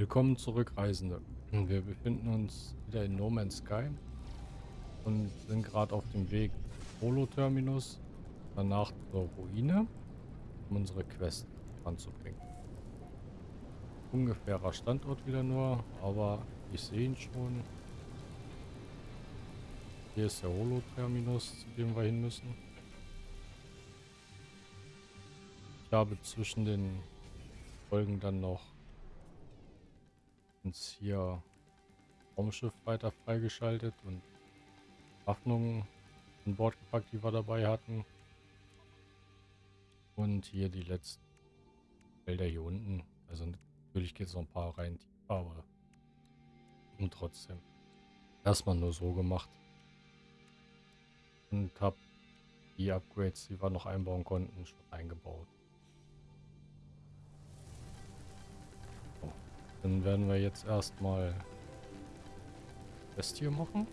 Willkommen zurück, Reisende. Wir befinden uns wieder in No Man's Sky und sind gerade auf dem Weg Holo-Terminus, danach zur Ruine, um unsere Quest anzubringen. Ungefährer Standort wieder nur, aber ich sehe ihn schon. Hier ist der Holo-Terminus, zu dem wir hin müssen. Ich habe zwischen den Folgen dann noch uns hier Raumschiff weiter freigeschaltet und Waffnungen an Bord gepackt, die wir dabei hatten. Und hier die letzten Felder hier unten. Also natürlich geht es noch ein paar rein tiefer, aber und trotzdem. Erstmal nur so gemacht. Und habe die Upgrades, die wir noch einbauen konnten, schon eingebaut. Dann werden wir jetzt erstmal das hier machen.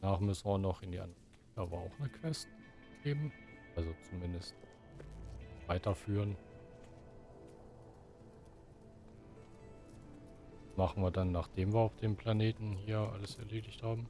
Nach müssen wir noch in die andere. Da war auch eine Quest geben. Also zumindest weiterführen. Machen wir dann, nachdem wir auf dem Planeten hier alles erledigt haben.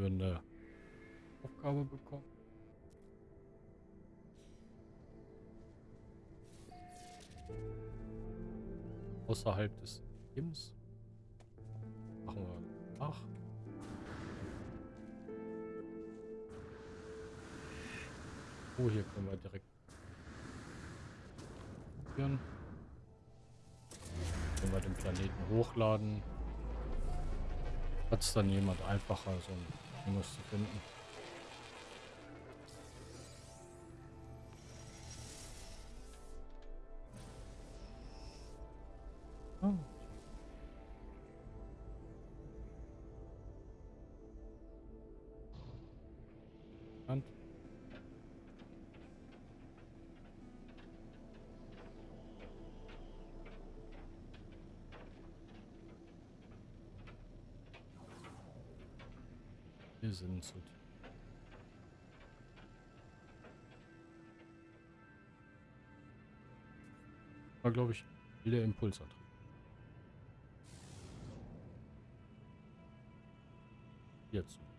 Weiterführende Aufgabe bekommen. Außerhalb des Teams. Machen wir nach. Oh, hier können wir direkt führen. Können wir den Planeten hochladen. Hat es dann jemand einfacher, so ein носит Wir sind zu War, glaube ich, wieder Impulsantrieb. Jetzt.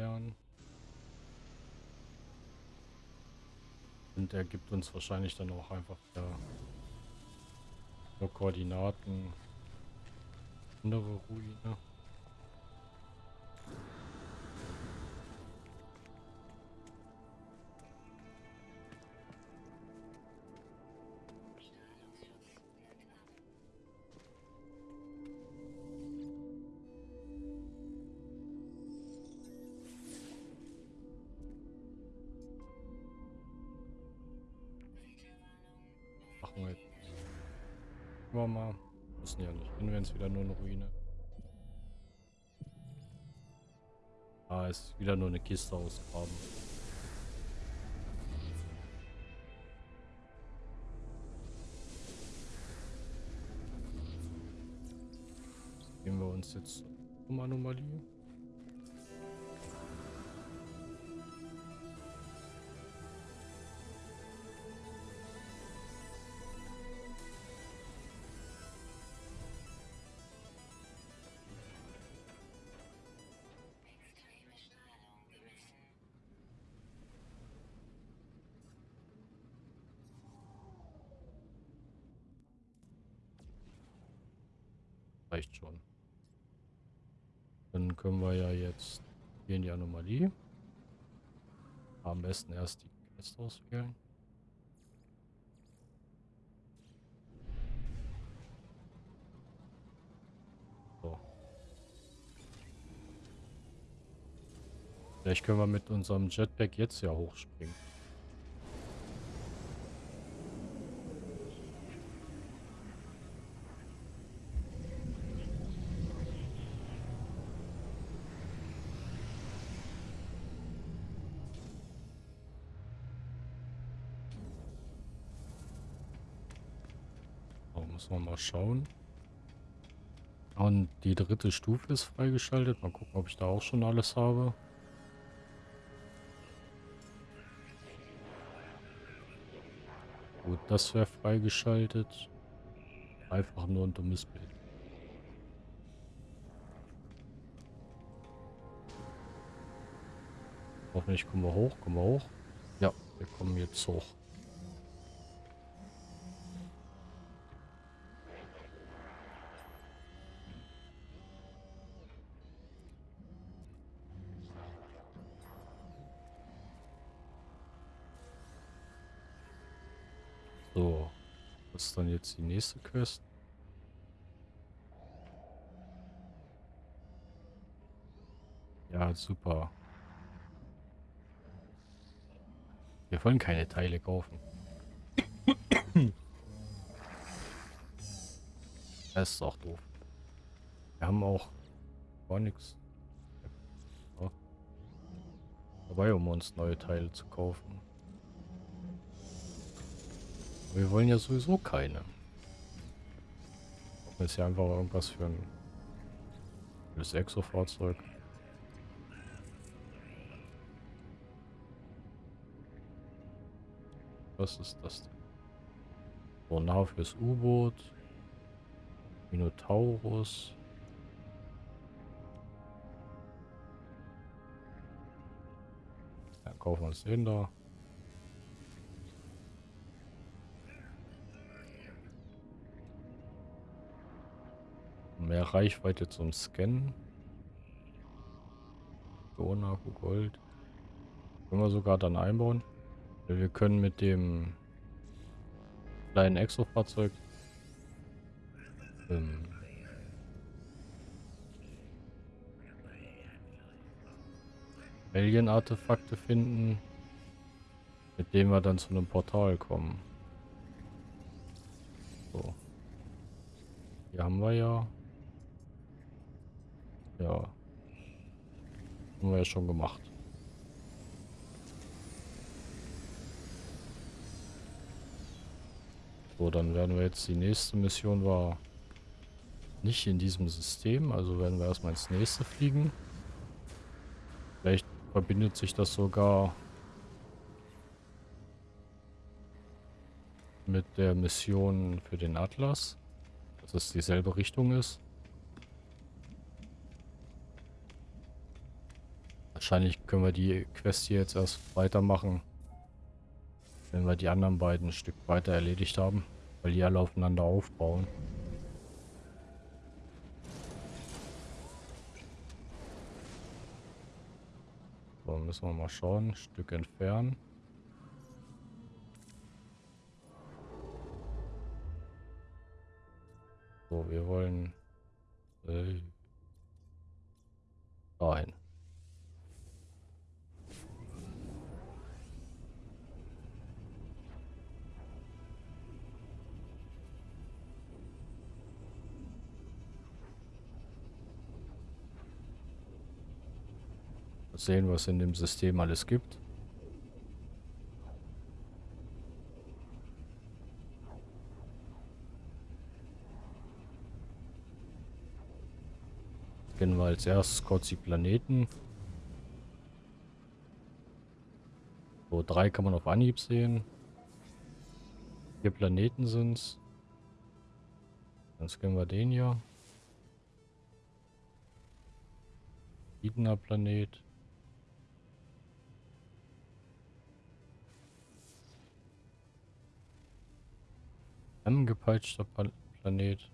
Lernen. Und er gibt uns wahrscheinlich dann auch einfach ja, nur Koordinaten. Andere Ruine. jetzt wieder nur eine Ruine. Da ist wieder nur eine Kiste ausgraben. Gehen wir uns jetzt um Anomalie. Reicht schon. Dann können wir ja jetzt hier in die Anomalie. Am besten erst die Quest auswählen. Vielleicht können wir mit unserem Jetpack jetzt ja hochspringen. Müssen wir mal schauen. Und die dritte Stufe ist freigeschaltet. Mal gucken, ob ich da auch schon alles habe. Gut, das wäre freigeschaltet. Einfach nur ein dummes Bild. Hoffentlich kommen wir hoch. Kommen wir hoch? Ja, wir kommen jetzt hoch. Was ist dann jetzt die nächste Quest? Ja, super. Wir wollen keine Teile kaufen. Das ist auch doof. Wir haben auch gar nichts dabei, um uns neue Teile zu kaufen. Wir wollen ja sowieso keine. Das ist ja einfach irgendwas für ein das Exo-Fahrzeug. Was ist das denn? Sonar fürs U-Boot. Minotaurus. Ja, kaufen wir uns den da. Mehr Reichweite zum Scannen. Donaku Gold. Können wir sogar dann einbauen. Wir können mit dem kleinen Exo-Fahrzeug ähm, Alien-Artefakte finden, mit denen wir dann zu einem Portal kommen. So. Hier haben wir ja ja. Haben wir ja schon gemacht. So, dann werden wir jetzt die nächste Mission war nicht in diesem System, also werden wir erstmal ins nächste fliegen. Vielleicht verbindet sich das sogar mit der Mission für den Atlas, dass es dieselbe Richtung ist. Wahrscheinlich können wir die Quest hier jetzt erst weitermachen, wenn wir die anderen beiden ein Stück weiter erledigt haben, weil die alle aufeinander aufbauen. So, müssen wir mal schauen. Ein Stück entfernen. So, wir wollen äh, dahin. Sehen, was in dem System alles gibt. Scannen wir als erstes kurz die Planeten. So, drei kann man auf Anhieb sehen. Vier Planeten sind's. Dann scannen wir den hier. Wiedener Planet. Angepeitschter Planet.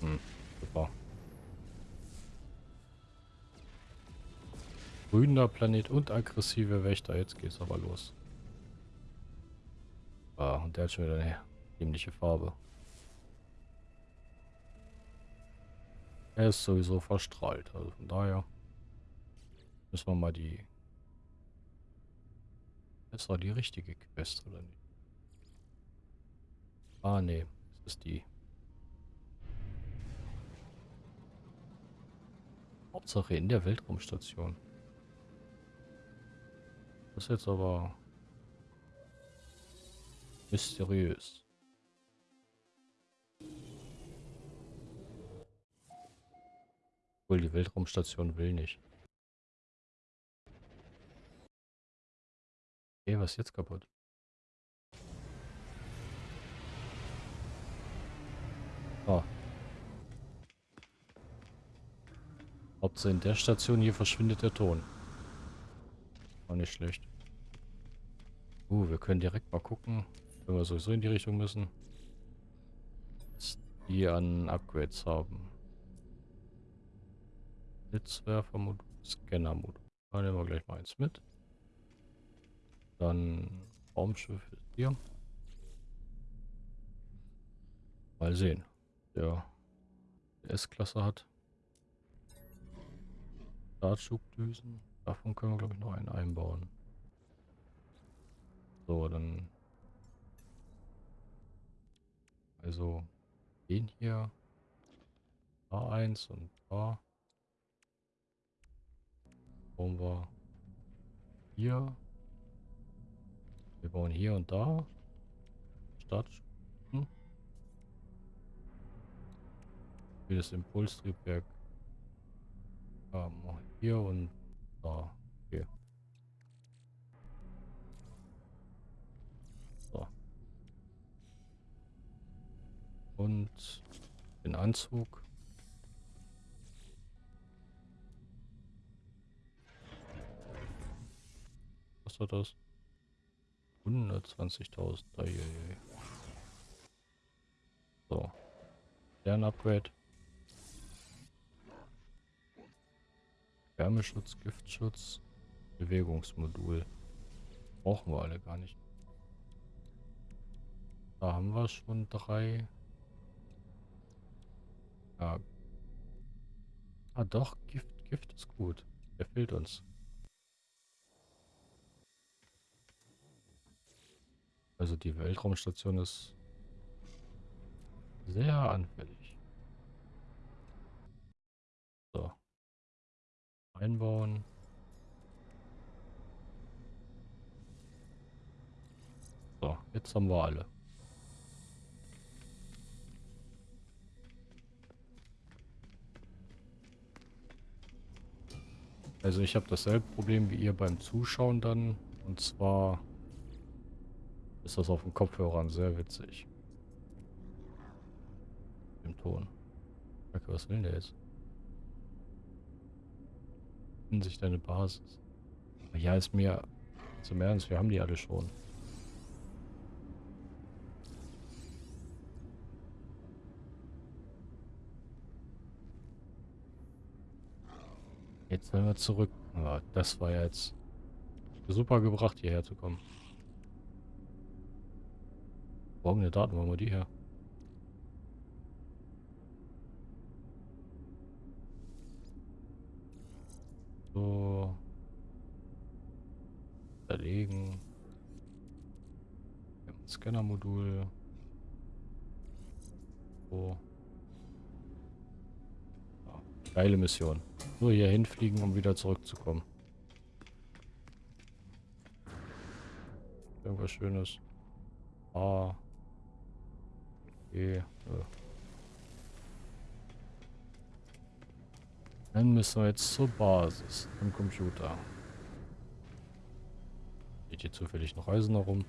Hm, super. Grüner Planet und aggressive Wächter. Jetzt geht's aber los. Ah, und der hat schon wieder eine ähnliche Farbe. Er ist sowieso verstrahlt. Also von daher müssen wir mal die... Ist doch die richtige Quest, oder nicht? Ah, nee. Das ist die. Hauptsache in der Weltraumstation. Das ist jetzt aber mysteriös. Obwohl die Weltraumstation will nicht. Okay, was ist jetzt kaputt? Oh. Hauptsache in der Station hier verschwindet der Ton. Auch nicht schlecht. Uh, wir können direkt mal gucken, wenn wir sowieso in die Richtung müssen. Was die an Upgrades haben. Blitzwerfermodul, Scannermodul. Da nehmen wir gleich mal eins mit. Dann Raumschiff ist hier. Mal sehen. Der S-Klasse hat. Startschubdüsen. Davon können wir glaube ich noch einen einbauen. So, dann. Also den hier. A1 und A bauen wir hier. Wir bauen hier und da. Start. Hm. Wie das Impulstriebwerk. Ja, hier und da. Okay. So. Und den Anzug. Was war das? 120.000. So. Stern-Upgrade. Wärmeschutz, Giftschutz, Bewegungsmodul. Brauchen wir alle gar nicht. Da haben wir schon drei. Ja. Ah doch, Gift, Gift ist gut. Der fehlt uns. Also die Weltraumstation ist sehr anfällig. So. Einbauen. So, jetzt haben wir alle. Also ich habe dasselbe Problem wie ihr beim Zuschauen dann. Und zwar ist das auf dem Kopfhörern sehr witzig. Im Ton. Okay, was will der jetzt? In sich deine Basis. Ja, ist mir zum Ernst, wir haben die alle schon. Jetzt sind wir zurück. Aber das war jetzt super gebracht, hierher zu kommen. Folgende Daten, wo haben wir die her? So. Zerlegen. Scannermodul. So. Ja, geile Mission. Nur hier hinfliegen, um wieder zurückzukommen. Irgendwas Schönes. Ah. Okay. Äh. Dann müssen wir jetzt zur Basis im Computer. Geht hier zufällig noch Eisen herum.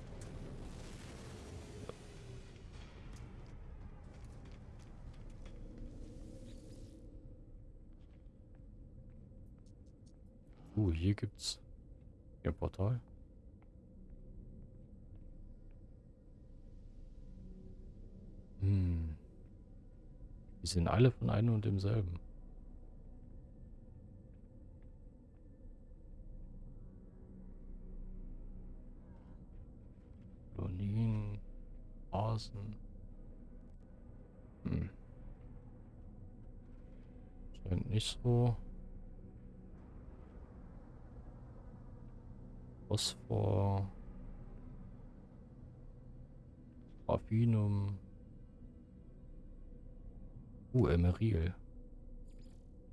Oh, uh, hier gibt's hier ein Portal. Hm. Die sind alle von einem und demselben. Kolonien, Basen. Hm. Scheint nicht so. Phosphor. Raffinum. Uh, Emeril.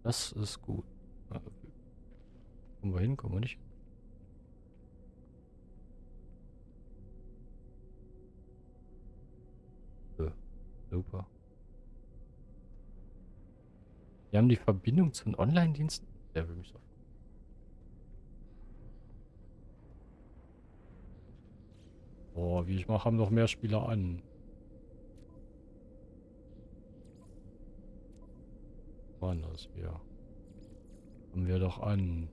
Das ist gut. Kommen wir hin, kommen wir nicht? Super. Wir haben die Verbindung zu den Online-Diensten. Der will mich doch. Boah, mache, haben noch mehr Spieler an. Waren das wir? Haben wir doch an.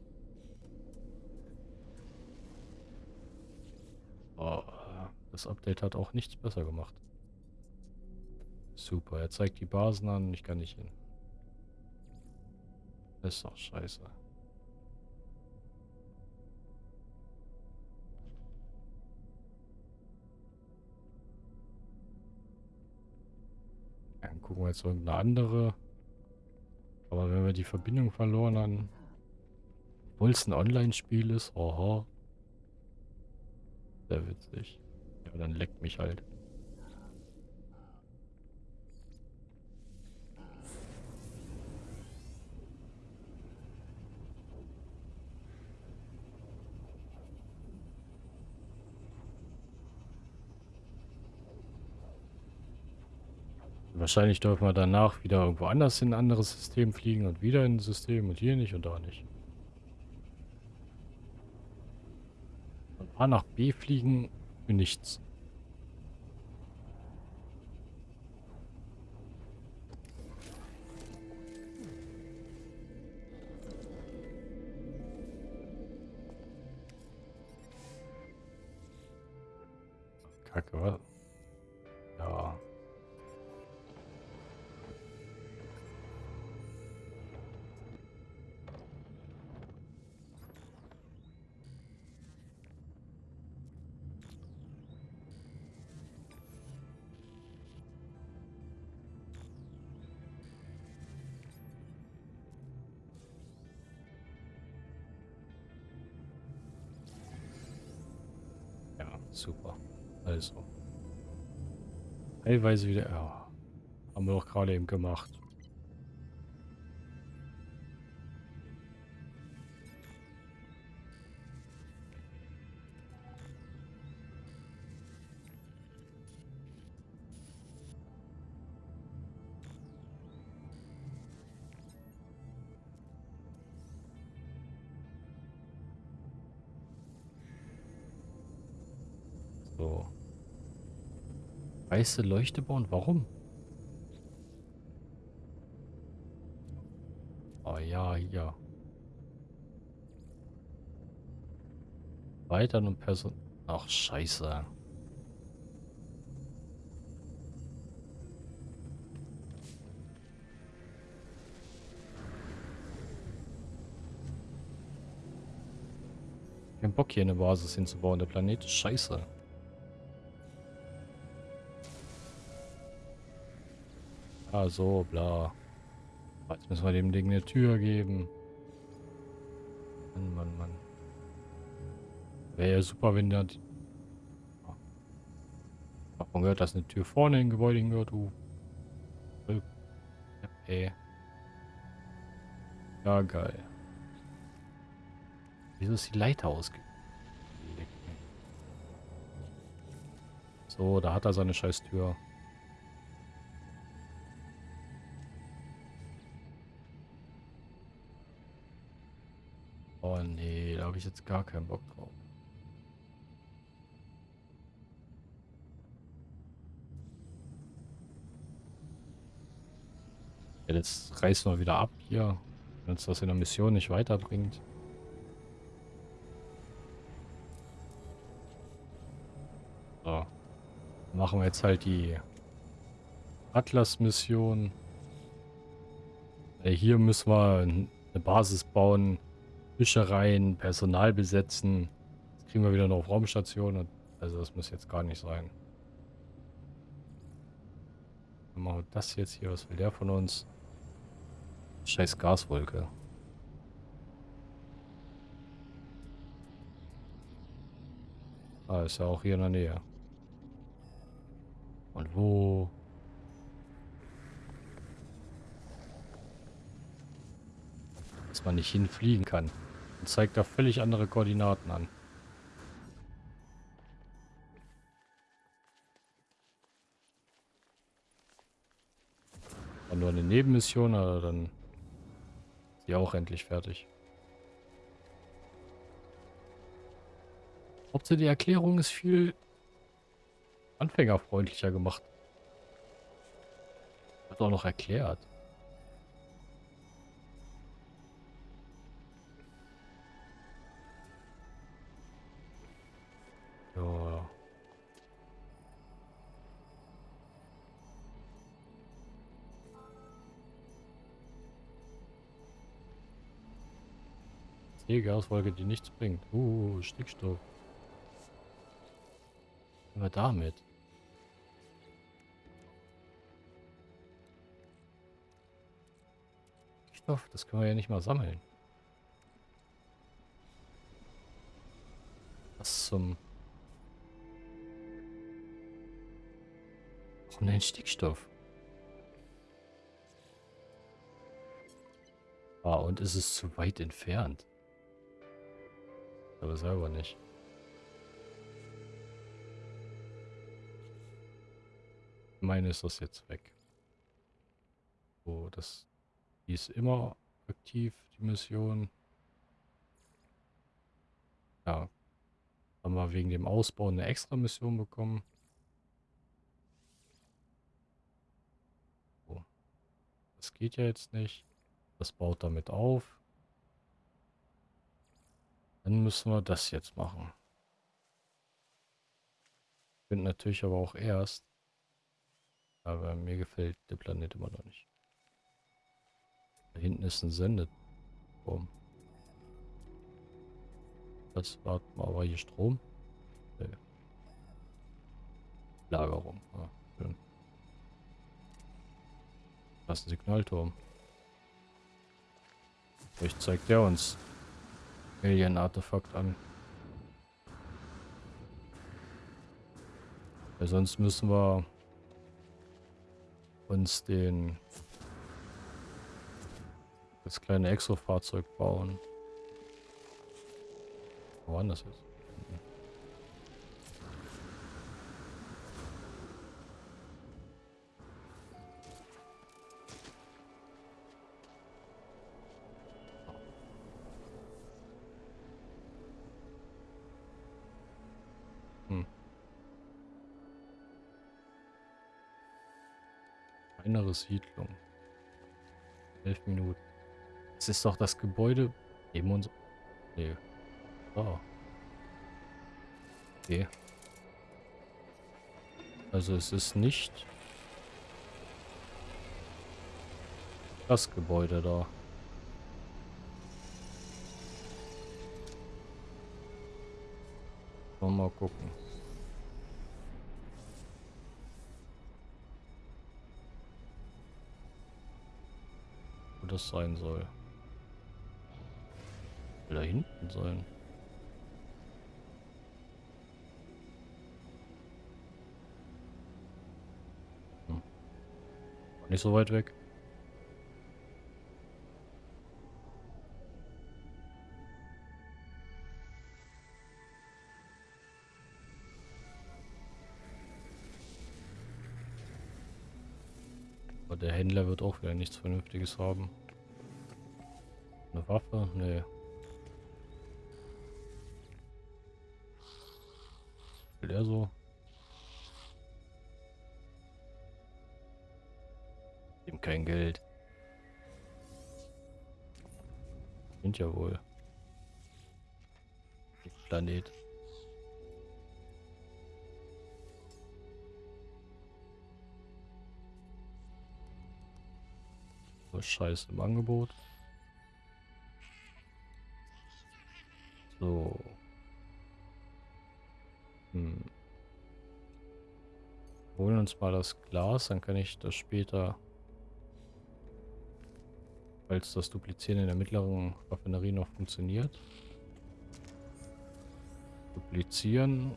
Oh, das Update hat auch nichts besser gemacht. Super, er zeigt die Basen an, ich kann nicht hin. Das ist doch scheiße. Dann gucken wir jetzt irgendeine andere. Aber wenn wir die Verbindung verloren haben, obwohl es ein Online-Spiel ist, oha. Sehr witzig. Ja, dann leckt mich halt. Wahrscheinlich dürfen wir danach wieder irgendwo anders in ein anderes System fliegen und wieder in ein System und hier nicht und da nicht. Von A nach B fliegen für nichts. Kacke, was? Ja. Super. Also. Teilweise wieder... Ja, haben wir doch gerade eben gemacht. Weiße Leuchte bauen? Warum? Oh ja, ja. Weiter und Person... Ach, scheiße. Kein Bock hier eine Basis hinzubauen. Der Planet ist scheiße. Ah, so, bla. Jetzt müssen wir dem Ding eine Tür geben. Mann, Mann, Mann. Wäre ja super, wenn der... Davon gehört, dass eine Tür vorne im Gebäude hingehört, du. Ey. Ja, geil. Wieso ist die Leiter ausgelegt? So, da hat er seine scheiß Tür. Ich jetzt gar keinen Bock drauf. Ja, jetzt reißen wir wieder ab hier, wenn uns das in der Mission nicht weiterbringt. So. Machen wir jetzt halt die Atlas-Mission. Hier müssen wir eine Basis bauen, Fischereien, Personal besetzen. Jetzt kriegen wir wieder noch auf Raumstation. Also das muss jetzt gar nicht sein. Dann machen wir das jetzt hier. Was will der von uns? Scheiß Gaswolke. Ah, ist ja auch hier in der Nähe. Und wo? Dass man nicht hinfliegen kann. Und zeigt da völlig andere Koordinaten an. War nur eine Nebenmission, aber dann ist sie auch endlich fertig. Hauptsache die Erklärung ist viel anfängerfreundlicher gemacht. Wird auch noch erklärt. Gaswolke, die nichts bringt. Uh, Stickstoff. Aber damit. Stoff, das können wir ja nicht mal sammeln. Was zum... Warum denn Stickstoff? Ah, und ist es zu weit entfernt? Aber selber nicht. meine ist das jetzt weg. So, das die ist immer aktiv, die Mission. Ja. Haben wir wegen dem Ausbau eine extra Mission bekommen. So. Das geht ja jetzt nicht. Das baut damit auf. Dann müssen wir das jetzt machen. Ich finde natürlich aber auch erst, aber mir gefällt der Planet immer noch nicht. Da hinten ist ein Sendeturm. Das warten wir aber hier Strom. Nee. Lagerung. Ja, schön. Das ist ein Signalturm. Vielleicht zeigt der uns Alien-Artefakt an. Weil sonst müssen wir uns den das kleine Exo-Fahrzeug bauen. Wo war das? Innere Siedlung. Elf Minuten. Das ist doch das Gebäude neben uns. Nee. Oh. Okay. Also es ist nicht das Gebäude da. Mal gucken. Das sein soll da hinten sein? Hm. Nicht so weit weg. will nichts Vernünftiges haben. Eine Waffe? Nee. Will so? Dem kein Geld. Sind ja wohl. Planet. So Scheiß im Angebot. So. Hm. Holen uns mal das Glas, dann kann ich das später, falls das Duplizieren in der mittleren Raffinerie noch funktioniert, duplizieren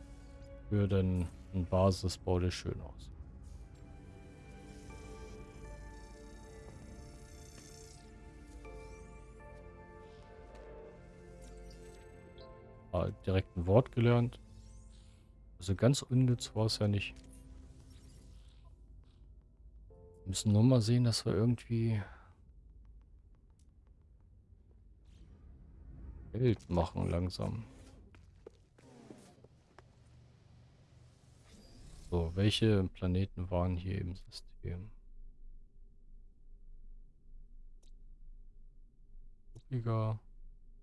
für den Basisbau des Schönhaus. Ah, direkt ein Wort gelernt. Also ganz unnütz war es ja nicht. Wir müssen nur mal sehen, dass wir irgendwie Geld machen langsam. So, welche Planeten waren hier im System? Ostiger,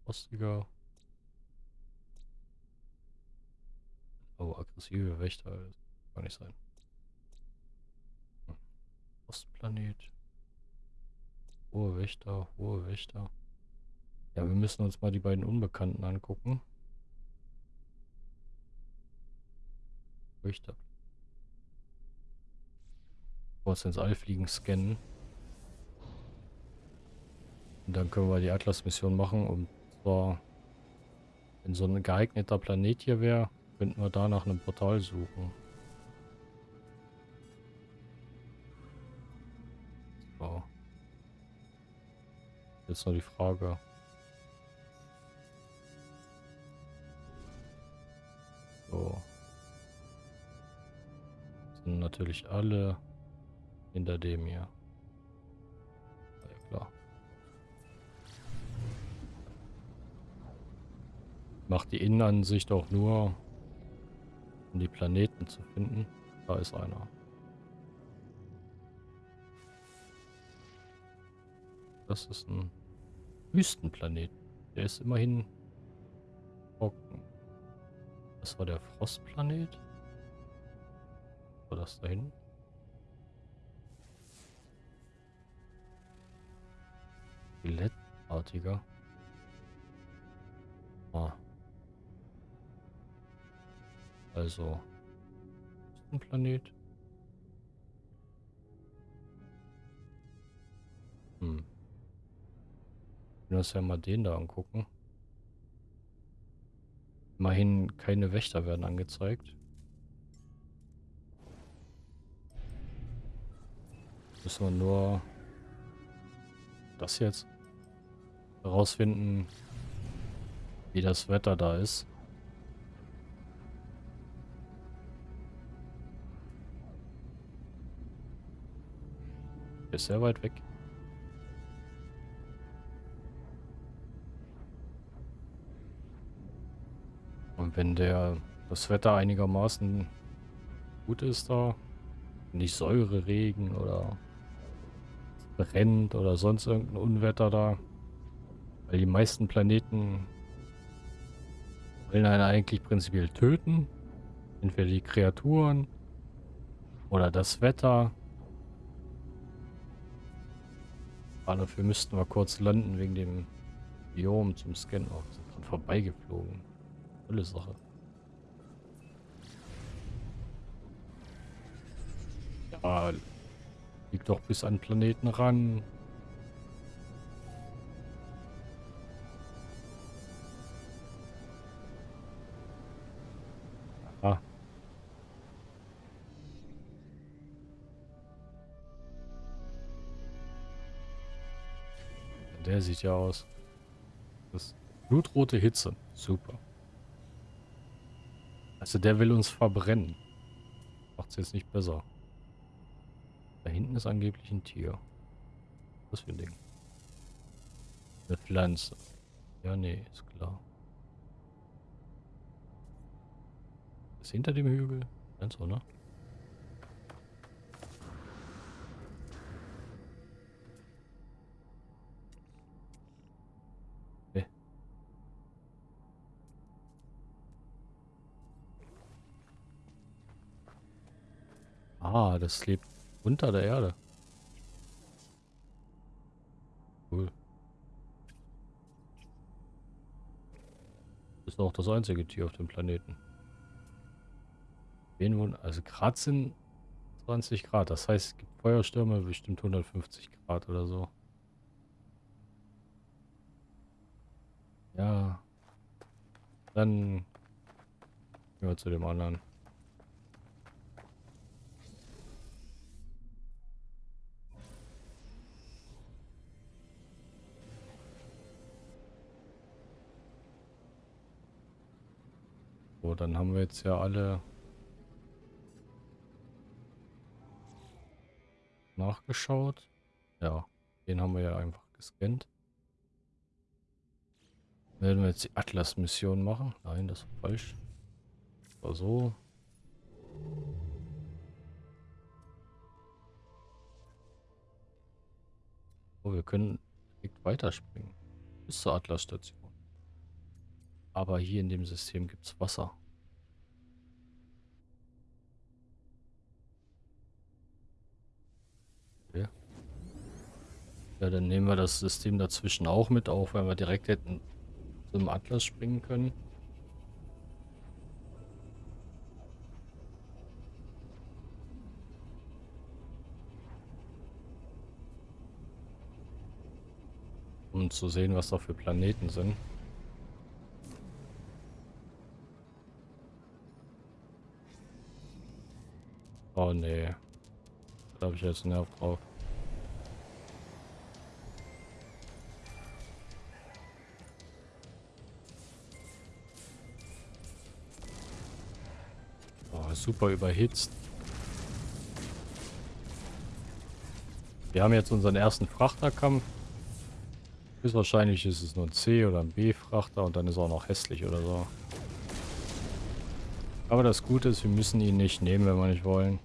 Ostiger. Oh, aggressive Wächter. Das kann nicht sein. Hm. Ostplanet. Hohe Wächter, hohe Wächter. Ja, wir müssen uns mal die beiden Unbekannten angucken. Wächter. Kurz ins All fliegen, scannen. Und dann können wir die Atlas-Mission machen. Und zwar, wenn so ein geeigneter Planet hier wäre, Könnten wir da nach einem Portal suchen. So. Jetzt noch die Frage. So. Sind natürlich alle hinter dem hier. Ja klar. Macht die Innenansicht auch nur um die Planeten zu finden. Da ist einer. Das ist ein Wüstenplanet. Der ist immerhin trocken. Das war der Frostplanet. War das da hinten? Skelettartiger. Ah. Also, ein Planet. Hm. Wir uns ja mal den da angucken. Immerhin keine Wächter werden angezeigt. Müssen wir nur das jetzt herausfinden, wie das Wetter da ist. Ist sehr weit weg. Und wenn der das Wetter einigermaßen gut ist da, nicht Säure, Regen oder brennt oder sonst irgendein Unwetter da, weil die meisten Planeten wollen einen eigentlich prinzipiell töten. Entweder die Kreaturen oder das Wetter Aber dafür müssten wir kurz landen wegen dem Biom zum Scannen. Oh, sind dran vorbeigeflogen. Tolle Sache. Ja, liegt doch bis an Planeten ran. Der sieht ja aus. Das blutrote Hitze. Super. Also der will uns verbrennen. Macht's jetzt nicht besser. Da hinten ist angeblich ein Tier. Was für ein Ding? Eine Pflanze. Ja, nee, ist klar. Ist hinter dem Hügel? Ganz so, das lebt unter der Erde. Cool. Ist auch das einzige Tier auf dem Planeten. Also Grad sind 20 Grad. Das heißt, es gibt Feuerstürme bestimmt 150 Grad oder so. Ja. Dann gehen wir zu dem anderen. So, dann haben wir jetzt ja alle nachgeschaut. Ja, den haben wir ja einfach gescannt. Werden wir jetzt die Atlas-Mission machen? Nein, das ist falsch. War so. Oh, wir können direkt weiterspringen. Bis zur Atlas-Station. Aber hier in dem System gibt es Wasser. Okay. Ja, dann nehmen wir das System dazwischen auch mit, auch wenn wir direkt hätten zum Atlas springen können. Um zu sehen, was da für Planeten sind. Oh nee. Da habe ich jetzt Nerv drauf. Oh, super überhitzt. Wir haben jetzt unseren ersten Frachterkampf. Ist wahrscheinlich ist es nur ein C oder ein B-Frachter und dann ist er auch noch hässlich oder so. Aber das Gute ist, wir müssen ihn nicht nehmen, wenn wir nicht wollen.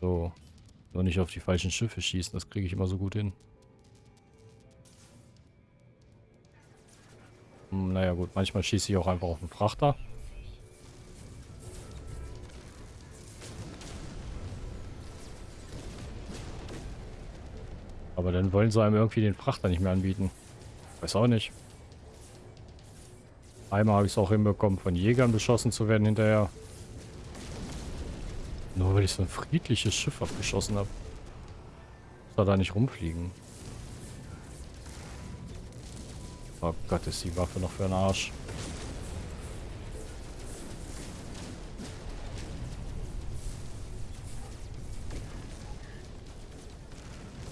So. Nur nicht auf die falschen Schiffe schießen, das kriege ich immer so gut hin. Hm, naja gut, manchmal schieße ich auch einfach auf den Frachter. Aber dann wollen sie einem irgendwie den Frachter nicht mehr anbieten. Weiß auch nicht. Einmal habe ich es auch hinbekommen, von Jägern beschossen zu werden hinterher. Nur weil ich so ein friedliches Schiff abgeschossen habe. Soll da nicht rumfliegen. Oh Gott, ist die Waffe noch für einen Arsch.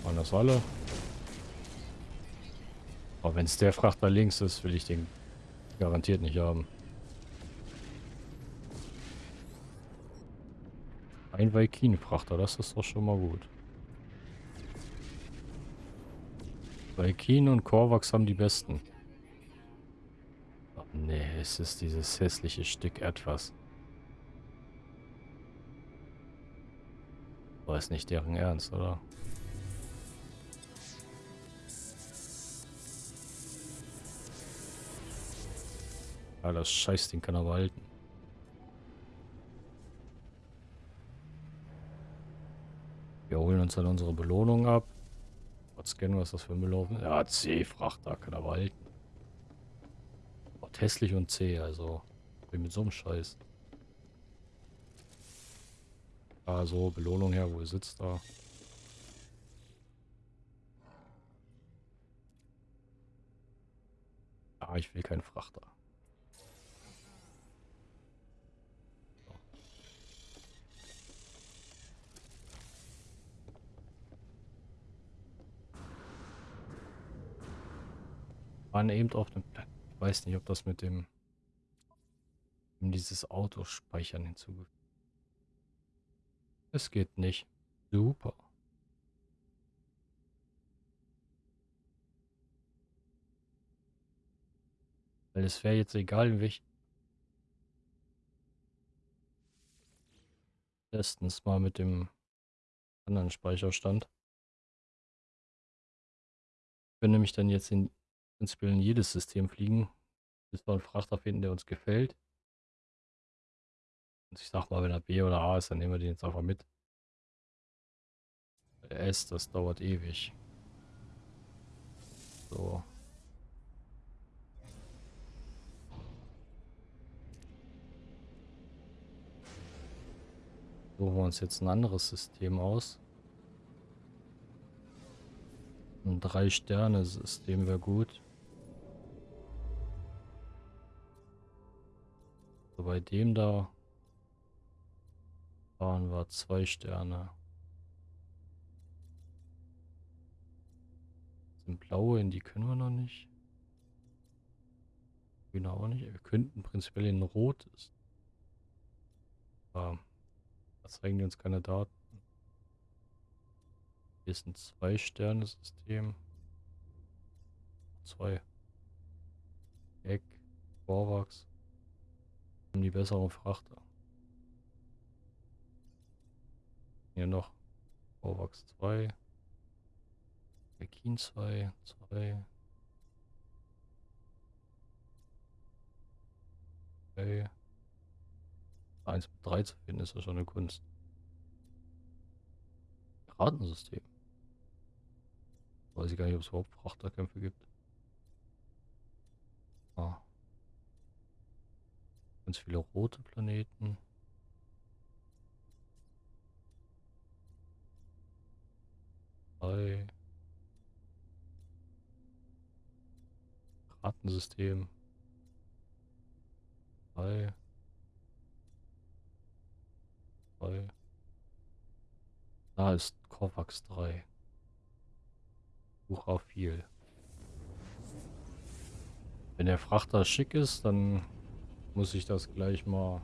Waren das alle? Aber wenn es der Frachter links ist, will ich den garantiert nicht haben. Ein Valkin-Frachter, das ist doch schon mal gut. Valkin und Korvax haben die besten. Oh, nee, es ist dieses hässliche Stück etwas. War es nicht deren Ernst, oder? Ja, das Scheißding kann aber halten. Wir holen uns dann unsere Belohnung ab. Was scannen, was das für ein Belohnung Ja, C-Frachter kann aber halten. Oh, hässlich und C, also. Bin mit so einem Scheiß. Ah, so, Belohnung her, wo sitzt da? Ah, ich will keinen Frachter. waren eben auf dem Plan. Äh, ich weiß nicht, ob das mit dem dieses Auto speichern hinzugefügt. Es geht nicht. Super. Weil es wäre jetzt egal, wie ich erstens mal mit dem anderen Speicherstand. Ich bin nämlich dann jetzt in prinzipiell in jedes System fliegen, bis wir einen Frachter finden, der uns gefällt. Und ich sag mal, wenn er B oder A ist, dann nehmen wir den jetzt einfach mit. S, das dauert ewig. So. Suchen wir uns jetzt ein anderes System aus. Ein Drei-Sterne-System wäre gut. So, bei dem da waren wir zwei Sterne. Sind blaue, in die können wir noch nicht. Grüne auch nicht. Wir könnten prinzipiell in rotes. Aber da zeigen die uns keine Daten. Hier ist ein Zwei-Sterne-System. Zwei. Eck, Vorwachs. Haben die besseren Frachter. Hier noch Vorwachs 2. Pekin 2, 2. Okay. 1 mit 3 zu finden, ist ja schon eine Kunst. Piratensystem. Weiß ich gar nicht, ob es überhaupt Frachterkämpfe gibt. Ah. Ganz viele rote Planeten. Drei. Piratensystem. Drei. 3. Da ist Kovax 3. Buch viel. Wenn der Frachter schick ist, dann muss ich das gleich mal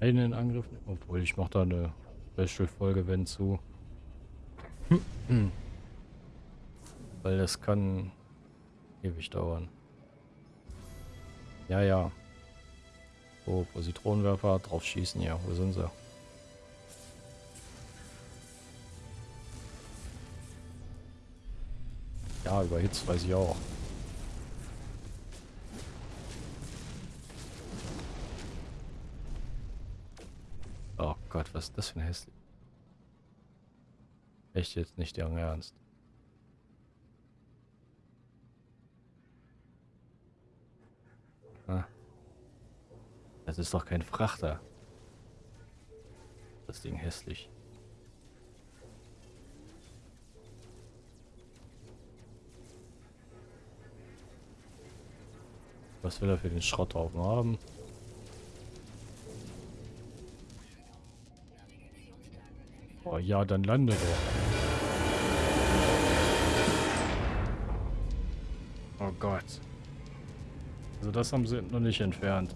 einen in Angriff nehmen. Obwohl, ich mache da eine Special-Folge, wenn zu. Weil das kann ewig dauern. Ja, ja. So, Positronenwerfer drauf schießen, ja. Wo sind sie? Ja, überhitzt weiß ich auch. Gott, was ist das für ein hässlich? Echt jetzt nicht deren Ernst. Ah. Das ist doch kein Frachter. Das Ding hässlich. Was will er für den Schrotthaufen haben? Oh ja, dann lande doch. Oh Gott. Also das haben sie noch nicht entfernt.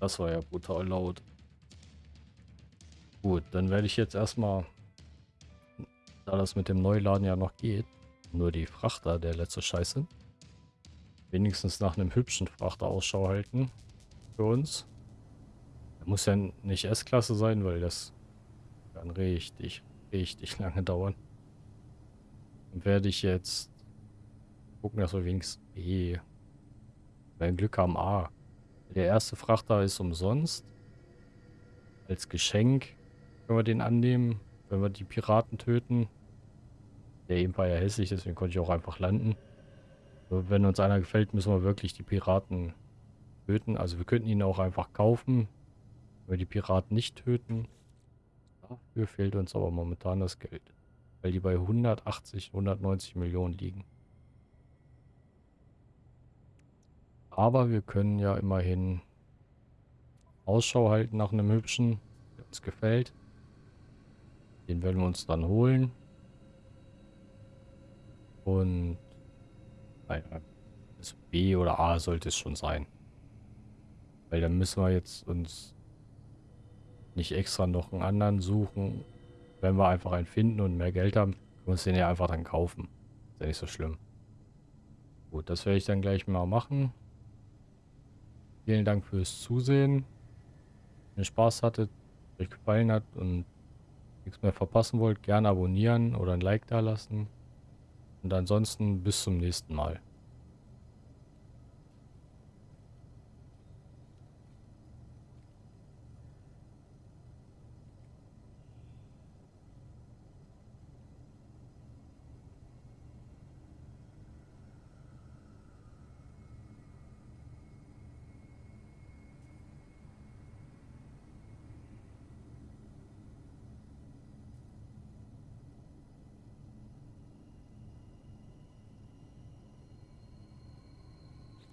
Das war ja brutal laut. Gut, dann werde ich jetzt erstmal, da das mit dem Neuladen ja noch geht, nur die Frachter der letzte Scheiße, wenigstens nach einem hübschen Frachter Ausschau halten für uns. Der muss ja nicht S-Klasse sein, weil das kann richtig, richtig lange dauern. Dann werde ich jetzt gucken, dass wir wenigstens B, wenn Glück haben A der erste Frachter ist umsonst. Als Geschenk können wir den annehmen, wenn wir die Piraten töten. Der eben war ja hässlich, deswegen konnte ich auch einfach landen. Wenn uns einer gefällt, müssen wir wirklich die Piraten töten. Also wir könnten ihn auch einfach kaufen, wenn wir die Piraten nicht töten. Dafür fehlt uns aber momentan das Geld. Weil die bei 180, 190 Millionen liegen. Aber wir können ja immerhin Ausschau halten nach einem hübschen, der uns gefällt. Den werden wir uns dann holen. Und das B oder A sollte es schon sein. Weil dann müssen wir jetzt uns nicht extra noch einen anderen suchen, Wenn wir einfach einen finden und mehr Geld haben, können wir uns den ja einfach dann kaufen. Ist ja nicht so schlimm. Gut, das werde ich dann gleich mal machen. Vielen Dank fürs Zusehen. Wenn ihr Spaß hattet, euch gefallen hat und nichts mehr verpassen wollt, gerne abonnieren oder ein Like da lassen. Und ansonsten bis zum nächsten Mal.